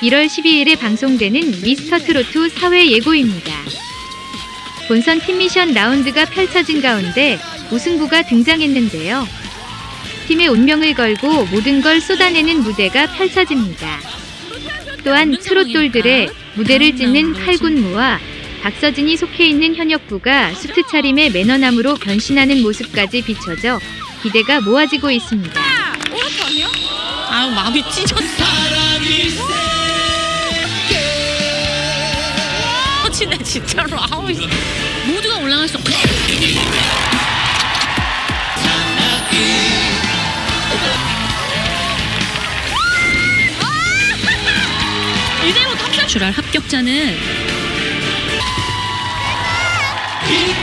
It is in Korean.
1월 12일에 방송되는 미스터 트로트 사회 예고입니다. 본선 팀 미션 라운드가 펼쳐진 가운데 우승부가 등장했는데요. 팀의 운명을 걸고 모든 걸 쏟아내는 무대가 펼쳐집니다. 또한 트롯돌들의 무대를 찢는 칼군무와 박서진이 속해 있는 현역부가 수트 차림의 매너남으로 변신하는 모습까지 비춰져 기대가 모아지고 있습니다. 아유 마음이 찢었다. 터치네 진짜로 아우 모두가 올라갈 수 없. 이대로 탑샷 출할 합격자는 이